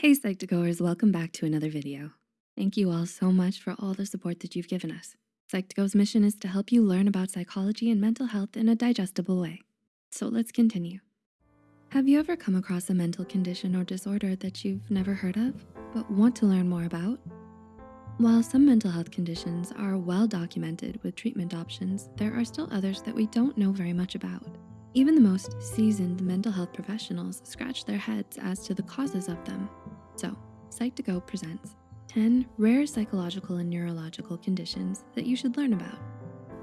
Hey Psych2Goers, welcome back to another video. Thank you all so much for all the support that you've given us. Psych2Go's mission is to help you learn about psychology and mental health in a digestible way. So let's continue. Have you ever come across a mental condition or disorder that you've never heard of, but want to learn more about? While some mental health conditions are well documented with treatment options, there are still others that we don't know very much about. Even the most seasoned mental health professionals scratch their heads as to the causes of them. So, Psych2Go presents 10 rare psychological and neurological conditions that you should learn about.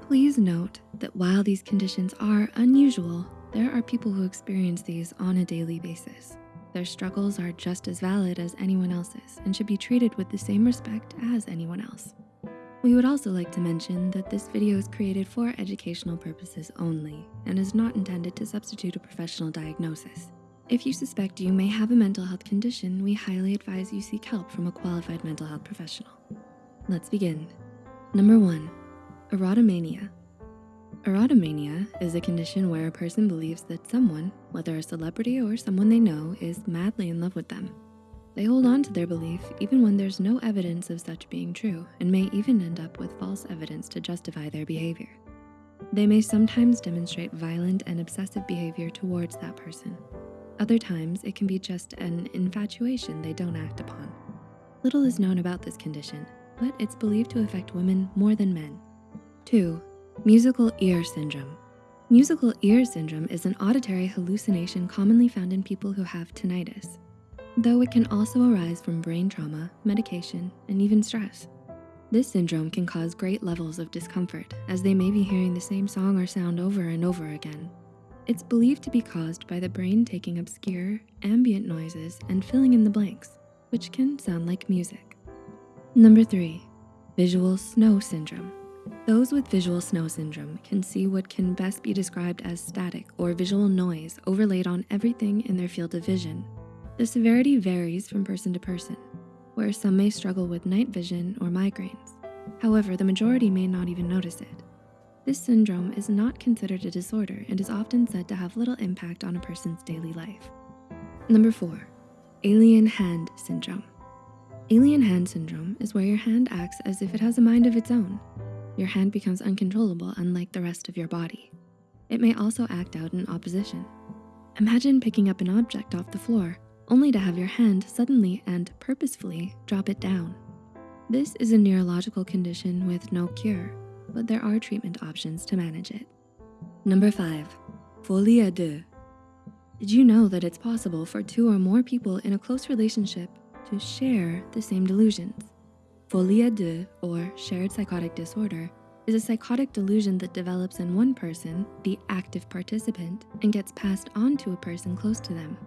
Please note that while these conditions are unusual, there are people who experience these on a daily basis. Their struggles are just as valid as anyone else's and should be treated with the same respect as anyone else. We would also like to mention that this video is created for educational purposes only and is not intended to substitute a professional diagnosis. If you suspect you may have a mental health condition, we highly advise you seek help from a qualified mental health professional. Let's begin. Number one, erotomania. Erotomania is a condition where a person believes that someone, whether a celebrity or someone they know, is madly in love with them. They hold on to their belief even when there's no evidence of such being true and may even end up with false evidence to justify their behavior. They may sometimes demonstrate violent and obsessive behavior towards that person. Other times, it can be just an infatuation they don't act upon. Little is known about this condition, but it's believed to affect women more than men. Two, musical ear syndrome. Musical ear syndrome is an auditory hallucination commonly found in people who have tinnitus though it can also arise from brain trauma, medication, and even stress. This syndrome can cause great levels of discomfort as they may be hearing the same song or sound over and over again. It's believed to be caused by the brain taking obscure, ambient noises and filling in the blanks, which can sound like music. Number three, visual snow syndrome. Those with visual snow syndrome can see what can best be described as static or visual noise overlaid on everything in their field of vision the severity varies from person to person, where some may struggle with night vision or migraines. However, the majority may not even notice it. This syndrome is not considered a disorder and is often said to have little impact on a person's daily life. Number four, alien hand syndrome. Alien hand syndrome is where your hand acts as if it has a mind of its own. Your hand becomes uncontrollable unlike the rest of your body. It may also act out in opposition. Imagine picking up an object off the floor only to have your hand suddenly and purposefully drop it down. This is a neurological condition with no cure, but there are treatment options to manage it. Number five, folie à deux. Did you know that it's possible for two or more people in a close relationship to share the same delusions? Folie à deux, or shared psychotic disorder, is a psychotic delusion that develops in one person, the active participant, and gets passed on to a person close to them.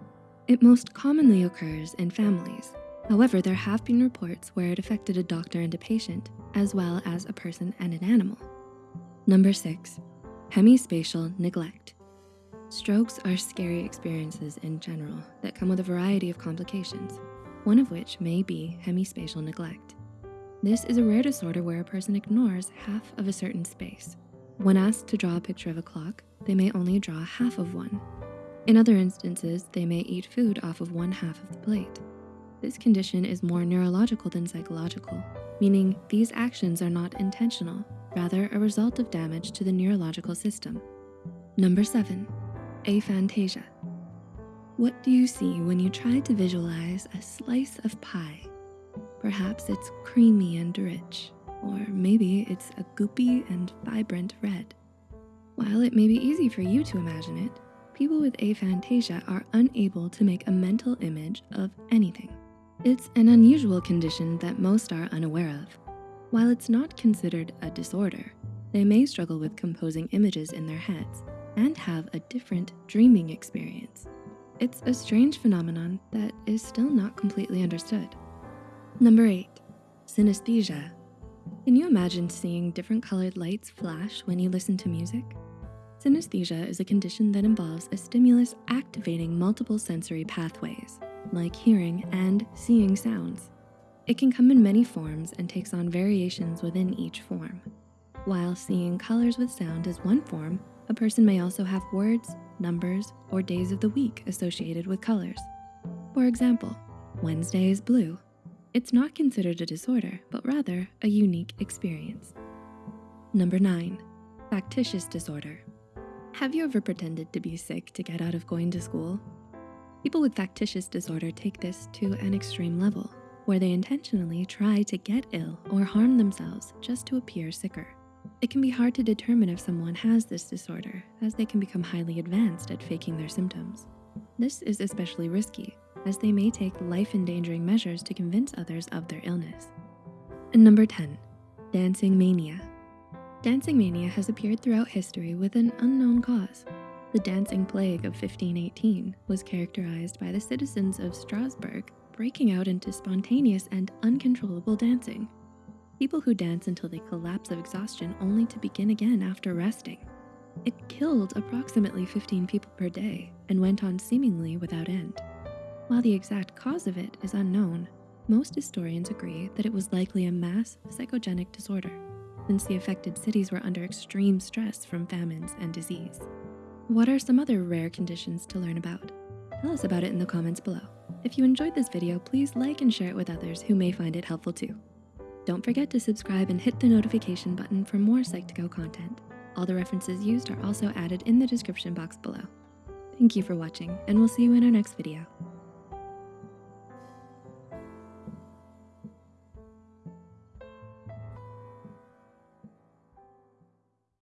It most commonly occurs in families. However, there have been reports where it affected a doctor and a patient, as well as a person and an animal. Number six, hemispatial neglect. Strokes are scary experiences in general that come with a variety of complications, one of which may be hemispatial neglect. This is a rare disorder where a person ignores half of a certain space. When asked to draw a picture of a clock, they may only draw half of one in other instances, they may eat food off of one half of the plate. This condition is more neurological than psychological, meaning these actions are not intentional, rather a result of damage to the neurological system. Number seven, aphantasia. What do you see when you try to visualize a slice of pie? Perhaps it's creamy and rich, or maybe it's a goopy and vibrant red. While it may be easy for you to imagine it, people with aphantasia are unable to make a mental image of anything. It's an unusual condition that most are unaware of. While it's not considered a disorder, they may struggle with composing images in their heads and have a different dreaming experience. It's a strange phenomenon that is still not completely understood. Number eight, synesthesia. Can you imagine seeing different colored lights flash when you listen to music? Synesthesia is a condition that involves a stimulus activating multiple sensory pathways, like hearing and seeing sounds. It can come in many forms and takes on variations within each form. While seeing colors with sound is one form, a person may also have words, numbers, or days of the week associated with colors. For example, Wednesday is blue. It's not considered a disorder, but rather a unique experience. Number nine, factitious disorder. Have you ever pretended to be sick to get out of going to school? People with factitious disorder take this to an extreme level, where they intentionally try to get ill or harm themselves just to appear sicker. It can be hard to determine if someone has this disorder, as they can become highly advanced at faking their symptoms. This is especially risky, as they may take life-endangering measures to convince others of their illness. And number 10, dancing mania. Dancing mania has appeared throughout history with an unknown cause. The dancing plague of 1518 was characterized by the citizens of Strasbourg breaking out into spontaneous and uncontrollable dancing. People who dance until they collapse of exhaustion only to begin again after resting. It killed approximately 15 people per day and went on seemingly without end. While the exact cause of it is unknown, most historians agree that it was likely a mass psychogenic disorder, since the affected cities were under extreme stress from famines and disease. What are some other rare conditions to learn about? Tell us about it in the comments below. If you enjoyed this video, please like and share it with others who may find it helpful too. Don't forget to subscribe and hit the notification button for more Psych2Go content. All the references used are also added in the description box below. Thank you for watching, and we'll see you in our next video.